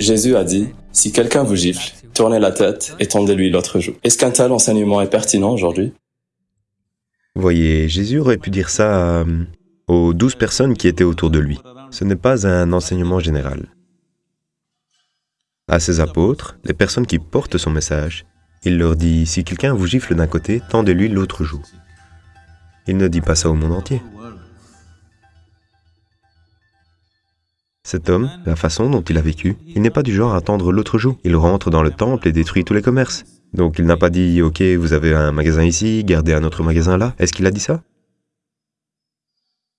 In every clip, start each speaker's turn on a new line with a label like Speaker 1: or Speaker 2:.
Speaker 1: Jésus a dit, si quelqu'un vous gifle, tournez la tête et tendez-lui l'autre joue. Est-ce qu'un tel enseignement est pertinent aujourd'hui?
Speaker 2: Voyez, Jésus aurait pu dire ça euh, aux douze personnes qui étaient autour de lui. Ce n'est pas un enseignement général. À ses apôtres, les personnes qui portent son message, il leur dit, si quelqu'un vous gifle d'un côté, tendez-lui l'autre joue. Il ne dit pas ça au monde entier. Cet homme, la façon dont il a vécu, il n'est pas du genre à tendre l'autre joue. Il rentre dans le temple et détruit tous les commerces. Donc il n'a pas dit, ok, vous avez un magasin ici, gardez un autre magasin là. Est-ce qu'il a dit ça?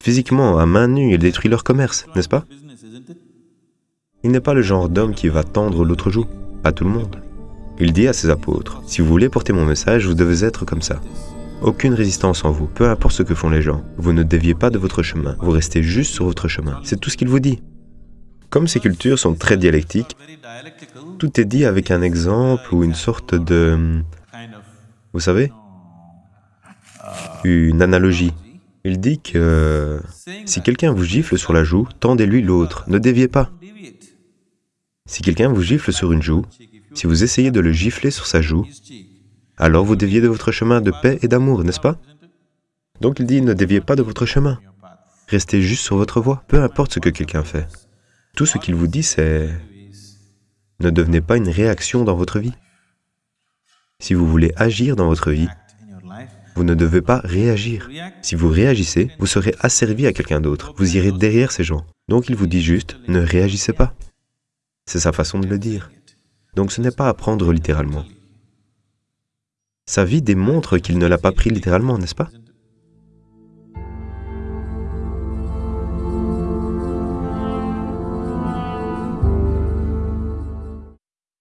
Speaker 2: Physiquement, à main nue, il détruit leur commerce, n'est-ce pas? Il n'est pas le genre d'homme qui va tendre l'autre joue, à tout le monde. Il dit à ses apôtres, si vous voulez porter mon message, vous devez être comme ça. Aucune résistance en vous, peu importe ce que font les gens. Vous ne déviez pas de votre chemin, vous restez juste sur votre chemin. C'est tout ce qu'il vous dit. Comme ces cultures sont très dialectiques, tout est dit avec un exemple ou une sorte de... Vous savez Une analogie. Il dit que si quelqu'un vous gifle sur la joue, tendez-lui l'autre, ne déviez pas. Si quelqu'un vous gifle sur une joue, si vous essayez de le gifler sur sa joue, alors vous déviez de votre chemin de paix et d'amour, n'est-ce pas? Donc il dit, ne déviez pas de votre chemin. Restez juste sur votre voie, peu importe ce que quelqu'un fait. Tout ce qu'il vous dit, c'est ne devenez pas une réaction dans votre vie. Si vous voulez agir dans votre vie, vous ne devez pas réagir. Si vous réagissez, vous serez asservi à quelqu'un d'autre. Vous irez derrière ces gens. Donc il vous dit juste, ne réagissez pas. C'est sa façon de le dire. Donc ce n'est pas à prendre littéralement. Sa vie démontre qu'il ne l'a pas pris littéralement, n'est-ce pas?